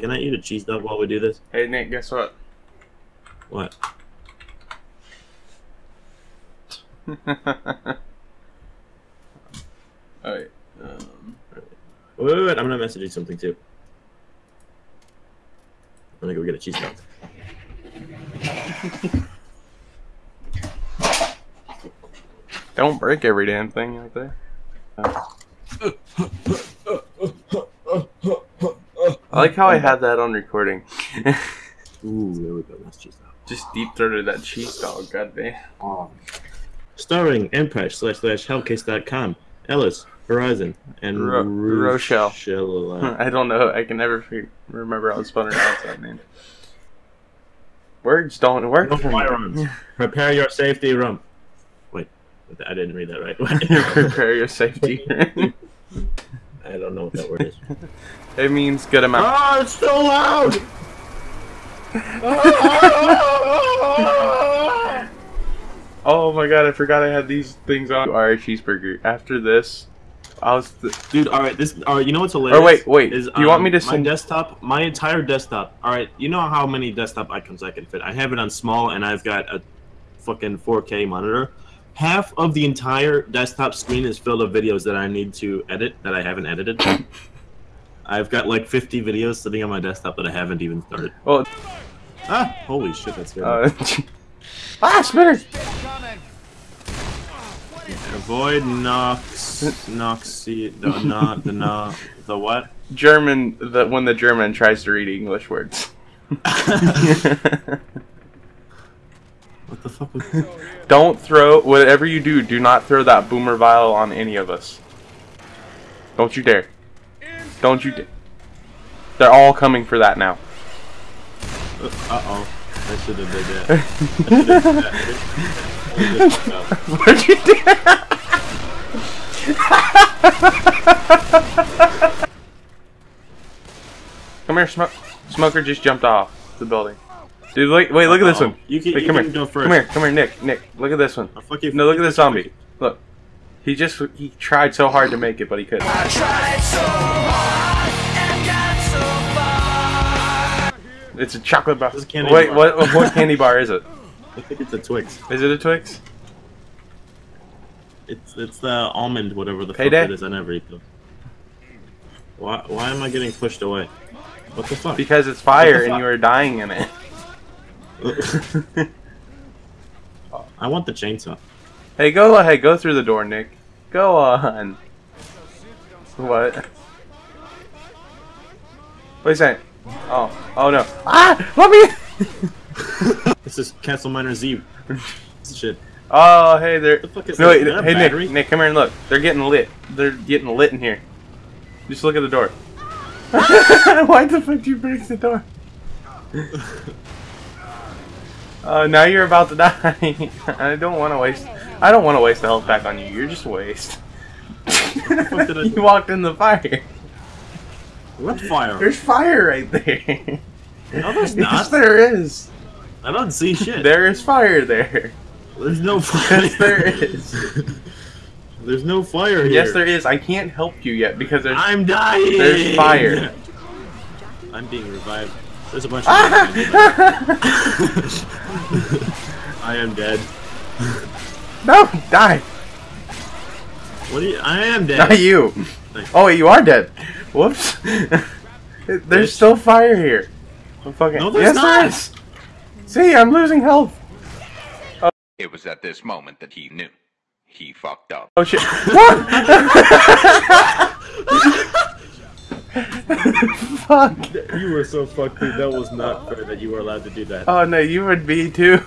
Can I eat a cheese dog while we do this? Hey Nick, guess what? What? Alright. Um, Wait, wait, wait, I'm gonna message you something too. I'm gonna go get a cheese dog. don't break every damn thing out there. I like how I had that on recording. Ooh, there we go. That's cheese dog. Just deep throated that cheese dog, goddamn. Oh. Starring Empress slash slash Hellcase.com, Ellis, Horizon, and Ro- Rochelle. Rochelle. I don't know. I can never remember how to spell pronounce that name. Words don't work No firearms. Prepare your safety room. Wait, I didn't read that right. Prepare your safety. I don't know what that word is. it means good amount. Oh, it's so loud! Oh my god, I forgot I had these things on. Alright, cheeseburger. After this, I was. Th- Dude, all right, this. All right, you know what's hilarious? or wait, wait. Is, do you want um, me to my desktop? My entire desktop. All right, you know how many desktop icons I can fit? I have it on small, and I've got a fucking 4K monitor. Half of the entire desktop screen is filled with videos that I need to edit that I haven't edited. I've got like 50 videos sitting on my desktop that I haven't even started. well, Ah, holy shit, that's good. uh, ah, spinner. Avoid Nox, Noxy, the no, the no, the what? German. The when the German tries to read English words. What the fuck was? Don't throw whatever you do. Do not throw that boomer vial on any of us. Don't you dare. Don't you dare. They're all coming for that now. Uh oh. I should have did that. I should have did that. I did fuck up. What'd you do? come here, smoke. Smoker just jumped off the building. Dude, look, wait, look at this one. You can, Wait, you come can here. go first. Come here, come here, Nick. Nick, look at this one. I'll fuck you. No, look at this zombie. Look. He just he tried so hard to make it, but he couldn't. It's a chocolate bar. This is a candy Wait, bar. what what candy bar is it? I think it's a Twix. Is it a Twix? It's it's the almond, whatever the Payday? fuck it is. I never eat them. Why why am I getting pushed away? What the fuck? Because it's fire and you are dying in it. I want the chainsaw. Hey, go ahead, go through the door, Nick. Go on. What? What are you saying? Oh, oh no. Ah! Let me! This is Castle Miner Z. Shit. Oh, hey, they're. The fuck is No, wait, Is that a hey, battery? Nick, Nick, come here and look. They're getting lit. They're getting lit in here. Just look at the door. Why the fuck did you break the door? Uh, now you're about to die. I don't want to waste. I don't want to waste the health back on you. You're just a waste. you walked in the fire. What fire? There's fire right there. No, there's Yes, not. there is. I don't see shit. There is fire there. There's no fire. Yes, there is. There's no fire here. Yes, there is. I can't help you yet because there's. I'm dying. There's fire. I'm being revived. There's a bunch of. I am dead. no, die. What are you? I am dead. Not you. Thanks. Oh, you are dead. Whoops. there's Bitch. still fire here. I'm fucking. No, there's yes, not. there is. See, I'm losing health. Oh. It was at this moment that he knew. He fucked up. Oh shit. What? Fuck. You were so fucked, dude. That was not fair that you were allowed to do that. Oh no, you would be too.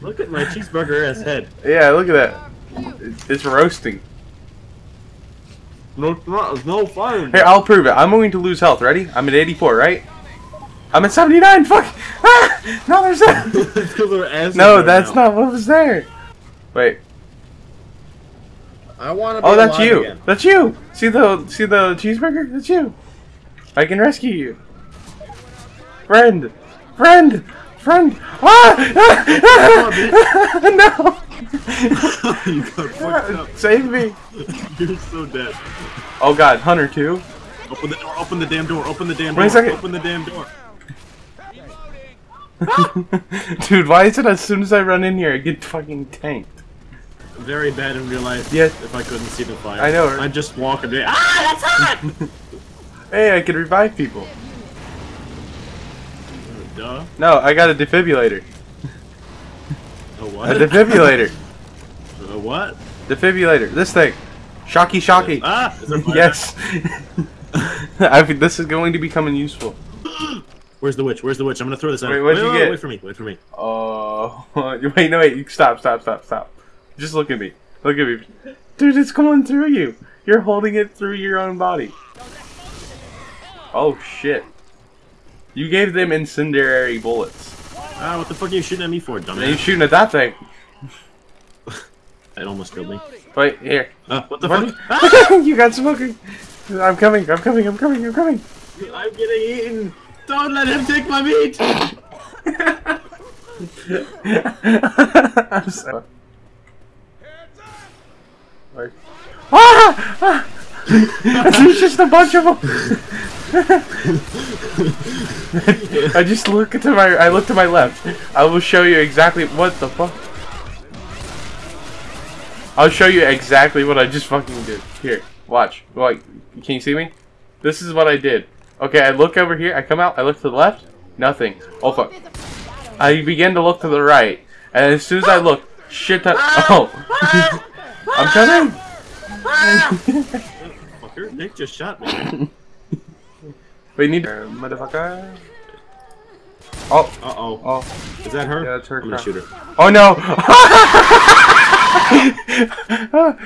Look at my cheeseburger ass head. Yeah, look at that. It's- It's roasting. No, no, no fire. Here, I'll prove it. I'm going to lose health. Ready? I'm at 84, right? I'm at 79. Fuck. Ah! No, there's that. Because our asses No, that's now. not what was there. Wait. I want to. Be Oh, that's you. Again. That's you. See the see the cheeseburger? That's you. I can rescue you. Friend. Friend. Friend. Ah! no. you got fucked up. Save me. You're so dead. Oh god, Hunter too. Open the door. Open the damn door. Open the damn Wait a door. second. Open the damn door. Dude, why is it as soon as I run in here, I get fucking tanked? Very bad in real life. Yeah. If I couldn't see the fire. I know, right? I'd just walk and be, ah, that's hot! Hey, I can revive people. Duh. No, I got a defibrillator. A A defibrillator. A what? defibrillator. This thing. Shocky, shocky. Ah! Is there fire? Yes. I think this is going to be coming useful. Where's the witch? Where's the witch? I'm gonna throw this out. Wait, what'd wait, you wait, get? Wait for me. Wait for me. Oh, wait, no, wait. Stop, stop, stop, stop. Just look at me. Look at me. Dude, it's going through you. You're holding it through your own body. Oh, shit. You gave them incendiary bullets. Ah, what the fuck are you shooting at me for, And you're dumbass? shooting at that thing. It almost killed me. Wait, here. Ah, what the What? fuck? You got smoking. I'm coming, I'm coming, I'm coming, I'm coming. I'm getting eaten. Don't let him take my meat. I'm so... Like- Ah! ah! There's just a bunch of them. I just look to my. I look to my left. I will show you exactly what the fuck. I'll show you exactly what I just fucking did. Here, watch. Like, can you see me? This is what I did. Okay, I look over here. I come out. I look to the left. Nothing. Oh fuck. I begin to look to the right, and as soon as I look, shit ton. Oh, I'm coming. Fucker, Nick just shot me. We need uh, motherfucker. Oh, Uh oh. oh, Is that her? Yeah, that's her I'm gonna shoot her. oh no!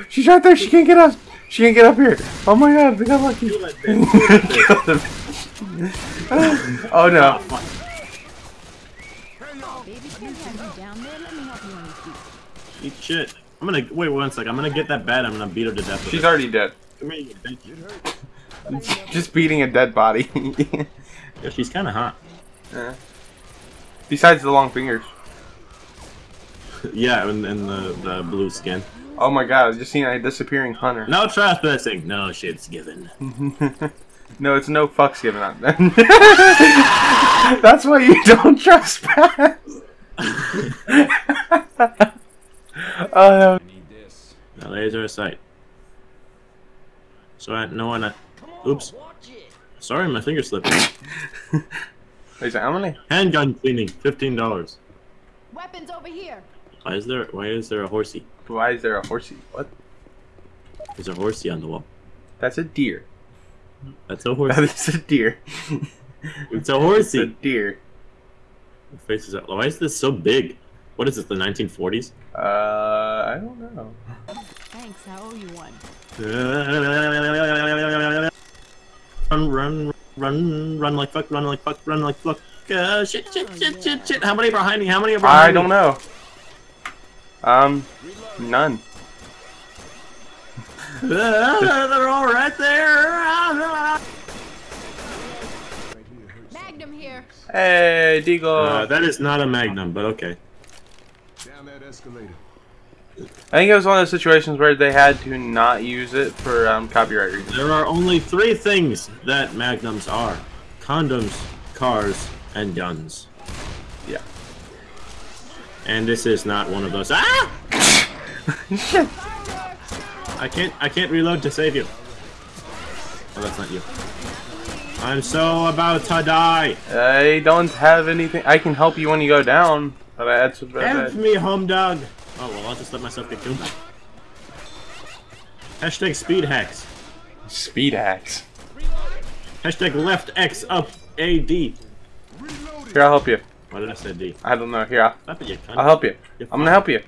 She's right there. She can't get up. She can't get up here. Oh my god, we got lucky. Kill that bitch. Kill that bitch. Kill the bitch. oh no. fuck. Baby, can have you down there? Let me help you on your feet. Eat shit. I'm gonna wait one sec. I'm gonna get that bat. I'm gonna beat her to death. with She's it. already dead. Come here, you bitch. Just beating a dead body. Yeah, she's kind of hot. Yeah. Besides the long fingers. Yeah, and, and the the blue skin. Oh my god, I just seen a disappearing hunter. No trespassing. No shit's given. No, it's no fucks given out. That's why you don't trespass. oh no. Now laser sight. So I no one. Uh, Oops. Sorry, my finger slipped. Wait a second, how many? Handgun cleaning, fifteen dollars. Weapons over here. Why is there? Why is there a horsey? Why is there a horsey? What? There's a horsey on the wall. That's a deer. That's a That horsey. is a deer. it's a horsey. It's a deer. The face is out. Why is this so big? What is this? The 1940s? Uh, I don't know. Thanks, I owe you one. Run, run, run, run like fuck, run like fuck, run like fuck. Uh, shit, shit, shit, shit, shit. How many are behind me? How many are behind I me? don't know. Um, none. Uh, they're all right there. Magnum here. Hey, Deagle. Uh, that is not a magnum, but okay. Down that escalator. I think it was one of those situations where they had to not use it for um, copyright reasons. There are only three things that magnums are: condoms, cars, and guns. Yeah. And this is not one of those. Ah! I can't. I can't reload to save you. Oh, that's not you. I'm so about to die. I don't have anything. I can help you when you go down, but that's about Help it. me, home dog. Oh well, I'll just let myself get killed. Hashtag speed hacks. Speed hacks. Hashtag left X up A D. Here, I'll help you. Why did I say D? I don't know. Here, I'll, Stop it, you cunt. I'll help you. You're I'm gonna help you.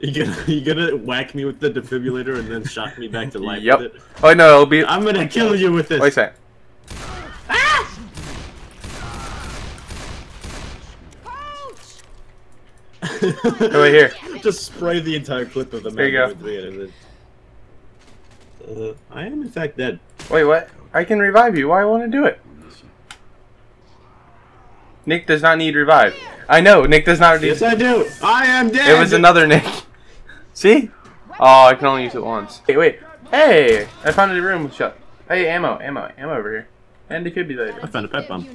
You gonna you gonna whack me with the defibrillator and then shock me back to life Yep. Oh no, it'll be. I'm gonna kill you with this. Wait a second. Wait here. Just spray the entire clip of the There you go. Magnum with me and then- Uh, I am in fact dead. Wait, what? I can revive you. Why I want to do it? Nick does not need revive. I know. Nick does not need. Yes, I do. I am dead. It was another Nick. See? Oh, I can only use it once. Wait, wait. Hey, I found a room shut. Hey, ammo, ammo, ammo over here. And defibrillator. I found a pet bomb.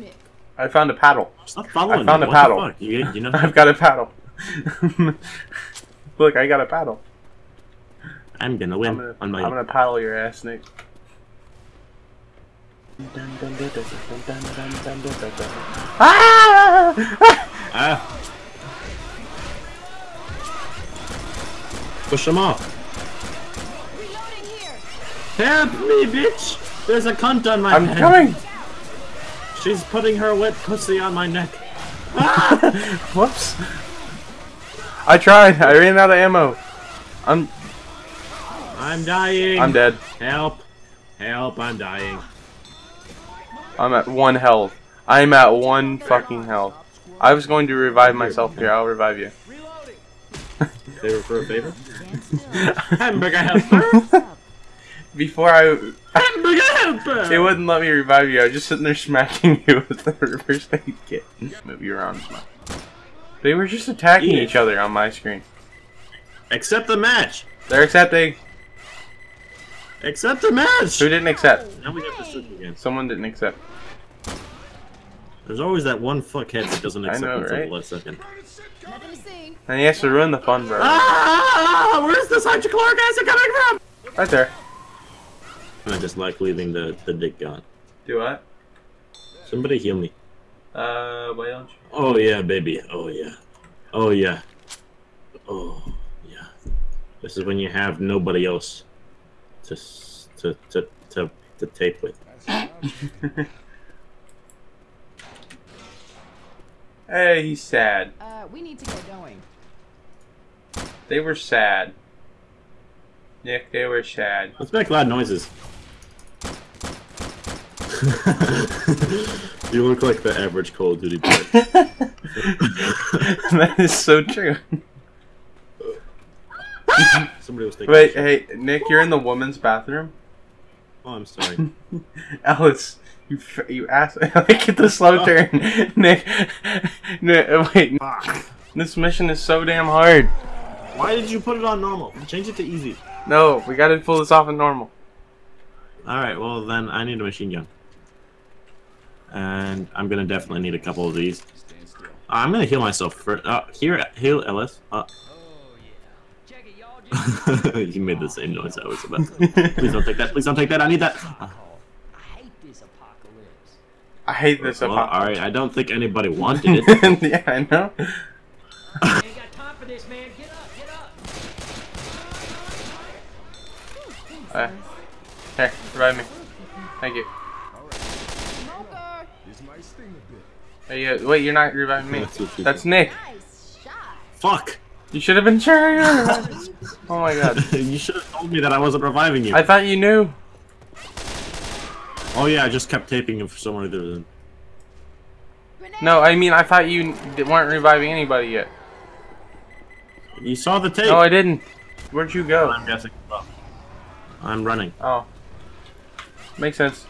I found a paddle. Stop following I found me. a what paddle. You, you know. I've got a paddle. Look, I got a paddle. I'm gonna win I'm gonna, on my. I'm gonna paddle your ass, Nick. Ah! Ah. Push him off. Help me, bitch! There's a cunt on my I'm head. coming. She's putting her wet pussy on my neck. Whoops. I tried. I ran out of ammo. I'm I'm dying. I'm dead. Help! Help! I'm dying. I'm at one health. I'm at one fucking health. I was going to revive myself here. I'll revive you. Favor for a favor. Stand still. Hamburger helper. Before I, Hamburger helper. it wouldn't let me revive you. I was just sitting there smacking you with the reverse aid kit. Move you around. Smack. They were just attacking Yeah. each other on my screen. Accept the match. They're accepting. Accept the match. Who didn't accept? Now we have to switch again. Someone didn't accept. There's always that one fuckhead that doesn't accept know, until right? the last second. Nothing to see. And he has to ruin the fun, bro. Ah! Where's this hydrochloric acid coming from? Right there. I just like leaving the the dick gone. Do what? Somebody heal me. Uh, why don't you? Oh yeah, baby. Oh yeah. Oh yeah. Oh yeah. This is when you have nobody else to to to to, to tape with. Hey, he's sad. Uh, we need to get going. They were sad. Nick, they were sad. Let's make loud noises. you look like the average Call of Duty player. that is so true. Somebody was taking. Wait, hey, Nick, you're in the woman's bathroom. Oh, I'm sorry. Alice, you f- you ass. Get the slow turn, Nick. Nick, uh, wait, Fuck. this mission is so damn hard. Why did you put it on normal? Change it to easy. No, we gotta pull this off in normal. All right. Well, then I need a machine gun, and I'm gonna definitely need a couple of these. I'm gonna heal myself first. Uh, here, heal Ellis. Uh. you made the same noise I was about. to. Please don't take that. Please don't take that. I need that. Uh, I hate this apocalypse. I hate this. well, about- all right. I don't think anybody wanted it. yeah, I know. Ain't got time for this, man. Get up, get up. Uh, here, revive me. Thank you. Smoker. This might sting a bit. Hey, uh, wait, you're not reviving me. That's That's. Nick. Nice. Fuck. You should have been sharing. oh my god. you should have told me that I wasn't reviving you. I thought you knew. Oh yeah, I just kept taping him for some reason. Grenade. No, I mean I thought you weren't reviving anybody yet. You saw the tape. No, I didn't. Where'd you go? I'm guessing. Well, I'm running. Oh, makes sense.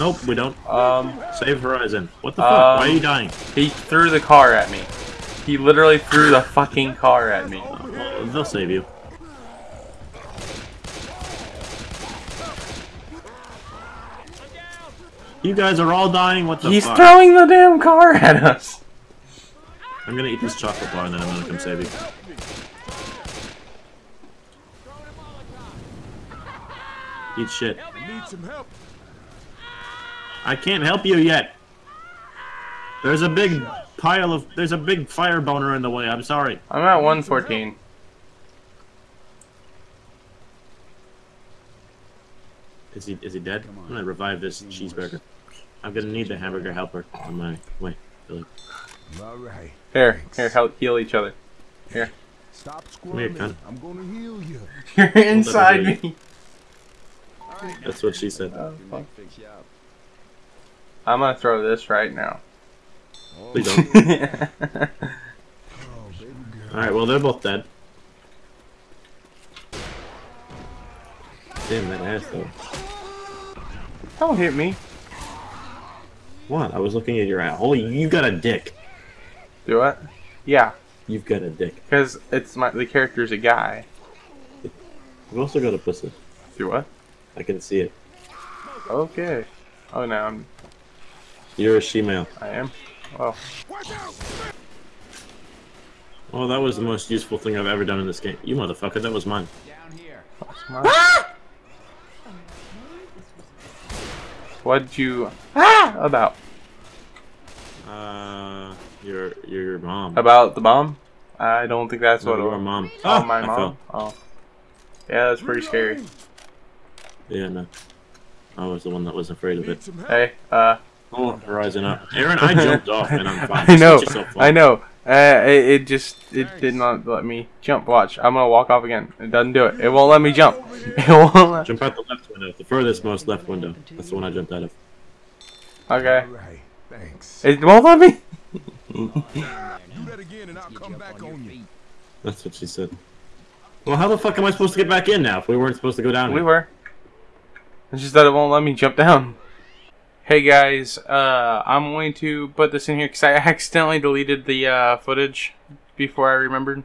Nope, we don't. Um, Save Horizon. What the fuck? Um, Why are you dying? he threw the car at me. He literally threw the fucking car at me. Well, they'll save you. You guys are all dying. What the fuck? He's fuck? throwing the damn car at us. I'm gonna eat this chocolate bar and then I'm gonna come save you. Eat shit. Need some help. I can't help you yet. There's a big pile of. There's a big fire boner in the way. I'm sorry. I'm at 114. Is he is he dead? I'm gonna revive this cheeseburger. I'm gonna need the hamburger helper on my way. Billy. All right. Here, here, help heal each other. Here. Stop here, squirming. cunt. I'm gonna heal you. You're inside me. That's what she said. Oh, fuck. I'm gonna throw this right now. Oh, Please don't. Oh, baby girl. All right. Well, they're both dead. Damn that ass though. Don't hit me. What? I was looking at your ass. Holy, you got a dick. Do what? Yeah, You've got a dick. because it's my the character's a guy. You've also got a pussy. Do what? I can see it. Okay. Oh, now I'm. You're a she-male. I am. Oh. Oh, that was the most useful thing I've ever done in this game. You motherfucker, that was mine. Smart. What'd you ah about Uh, your your mom. about the bomb? I don't think that's No, what. it your was. mom. Oh, Ah, my I mom. fell. Oh, yeah, that's pretty scary. Yeah, no. I was the one that was afraid of it. Need some help? Hey, uh, Oh, rising up. Aaron, I jumped off and I'm fine. I know, Set yourself up. I know. Uh, it, it just it did not let me jump. Watch, I'm gonna walk off again. It doesn't do it. It won't let me jump. It won't. Let... Jump out the left window, the furthest most left window. That's the one I jumped out of. Okay. Alright, thanks. It won't let me. Do that again and I'll come back on you. That's what she said. Well, how the fuck am I supposed to get back in now if we weren't supposed to go down? We here? were. It's just that it won't let me jump down. Hey guys, uh, I'm going to put this in here because I accidentally deleted the uh, footage before I remembered.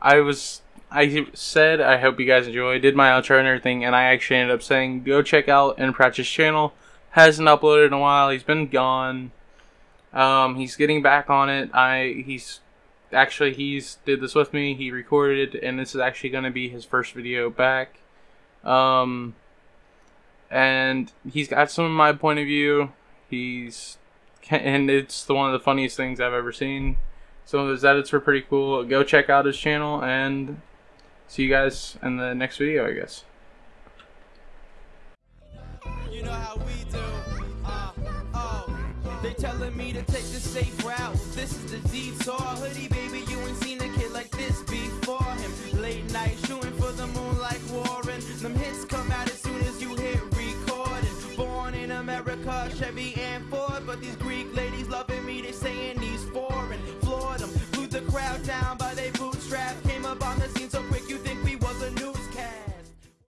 I was, I said I hope you guys enjoy. Did my outro and everything, and I actually ended up saying go check out and Pratchett's channel. Hasn't uploaded in a while. He's been gone. Um, he's getting back on it. I he's actually he's did this with me. He recorded, it, and this is actually going to be his first video back. Um, and he's got some of my point of view. He's and it's the one of the funniest things I've ever seen. Some of his edits were pretty cool. Go check out his channel and see you guys in the next video, I guess. You know how we do. Uh, oh. They telling me to take the safe route. This is the detour. Hoodie baby, you ain't seen a kid like this before him. Late night shooting for the moon like Warren. Them hits come Chevy and Ford. But these Greek ladies loving me, they saying these foreign. Floored them, blew the crowd down.